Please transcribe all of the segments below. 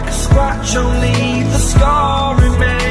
Like a scratch, only the scar remains.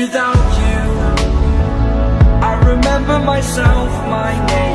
without you. I remember myself, my name.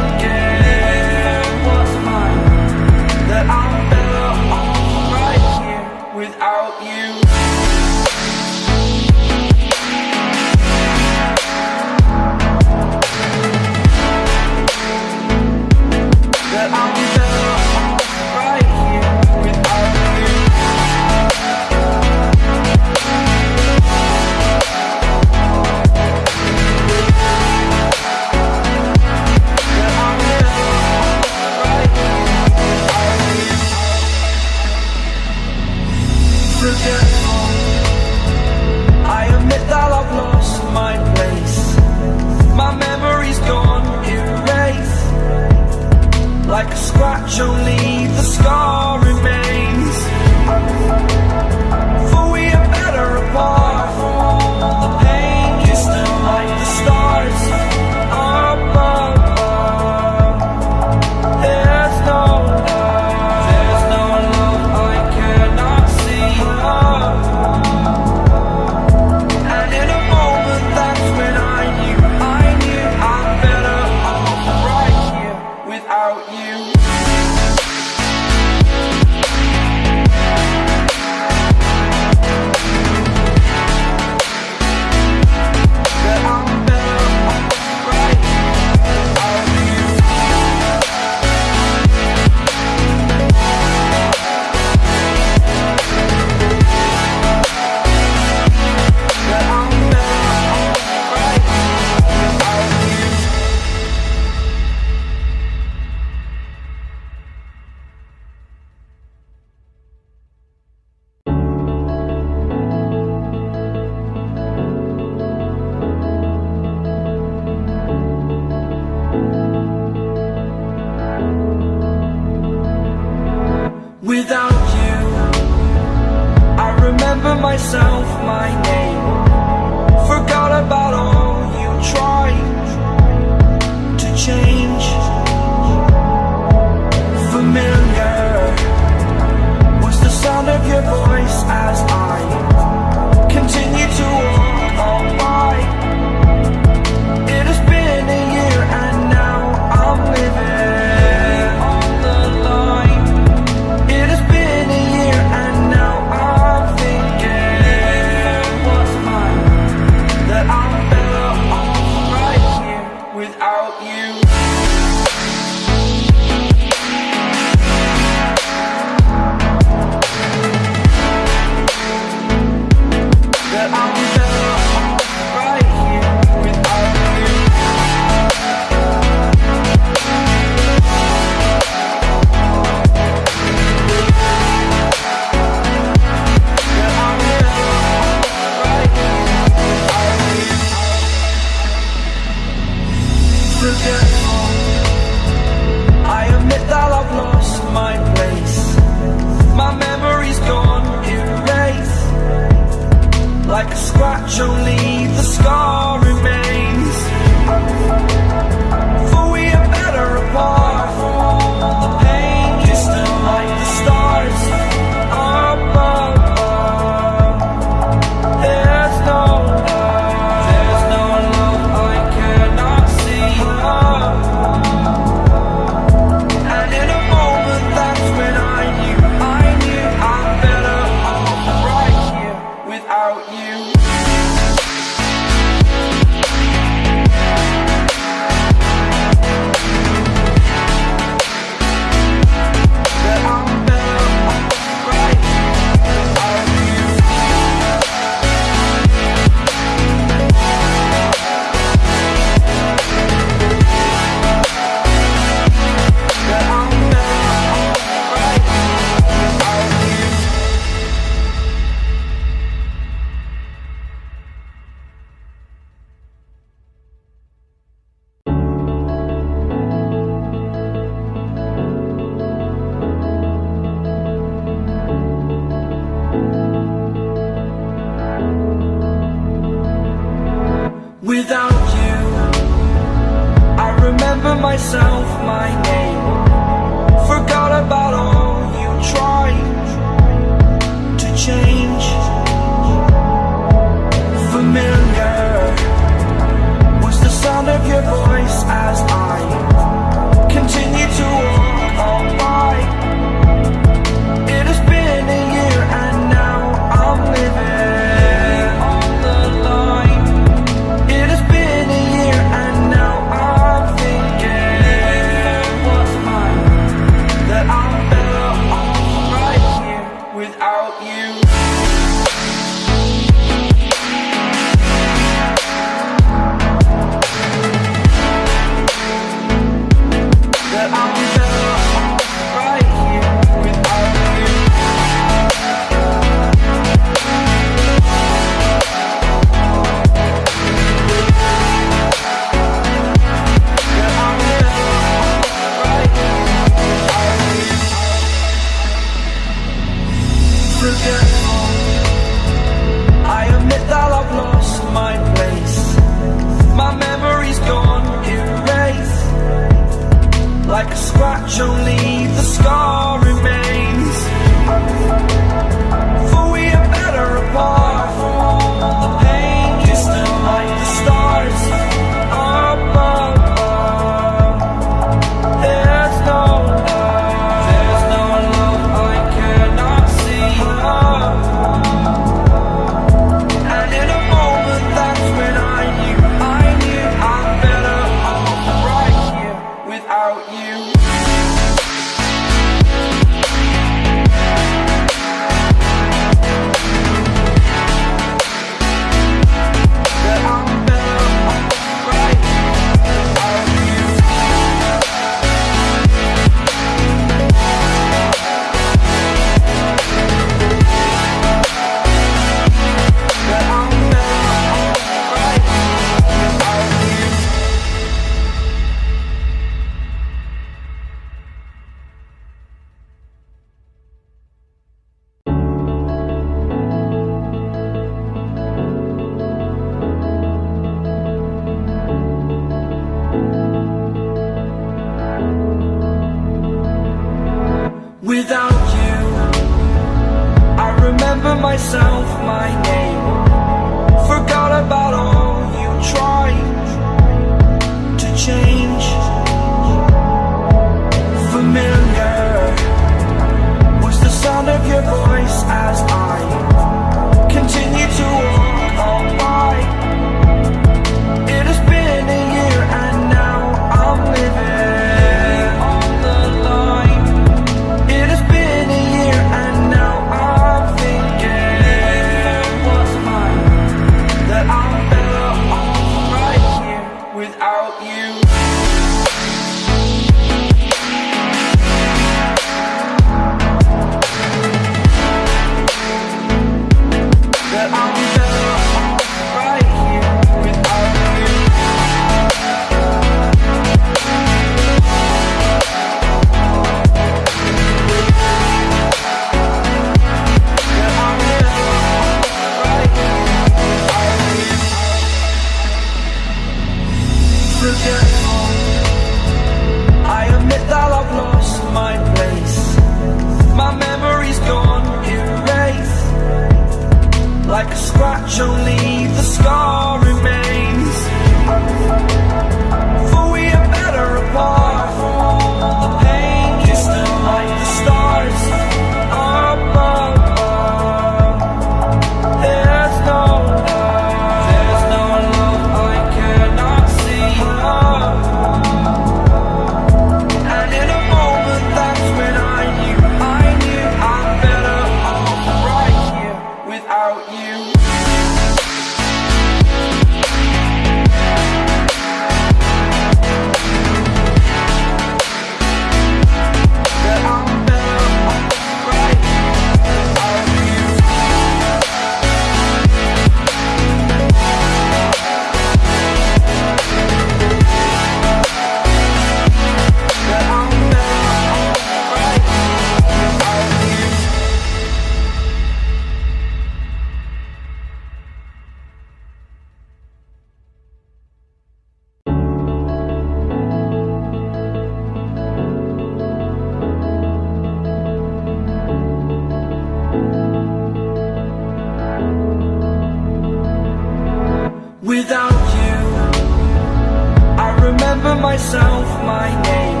myself my name.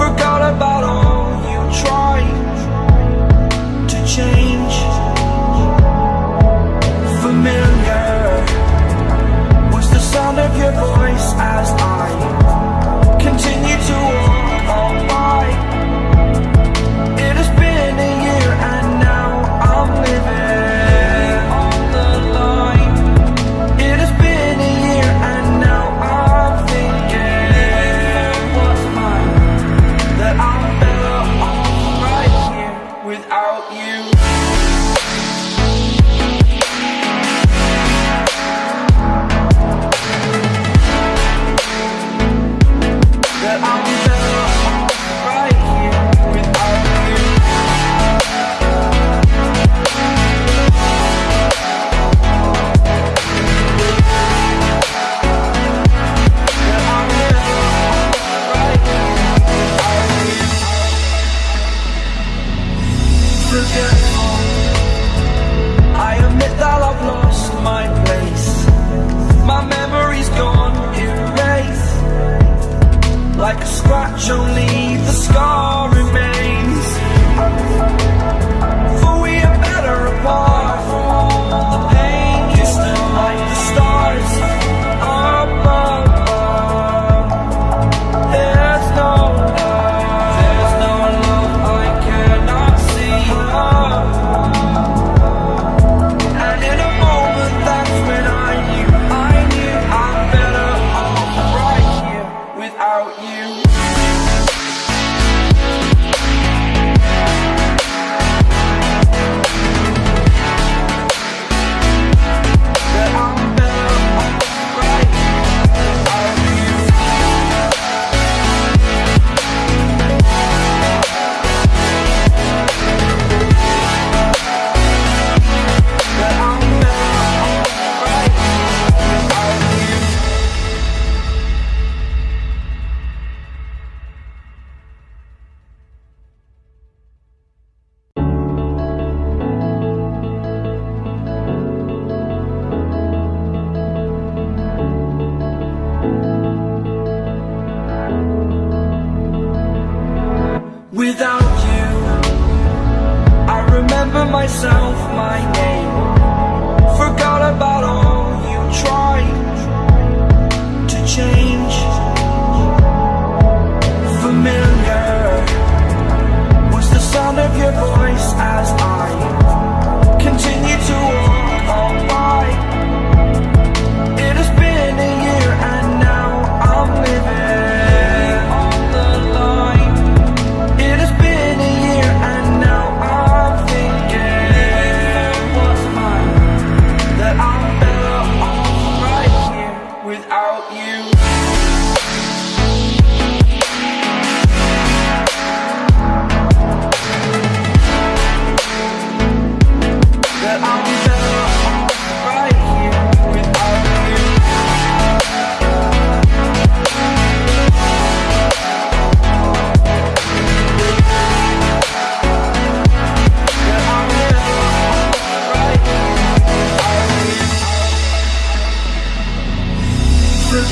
Forgot about all you tried to change. Familiar was the sound of your voice as I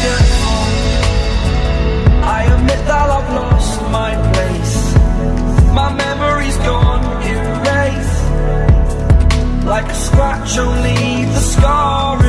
beautiful I admit that I've lost my place. My memory's gone erased. Like a scratch, only the scar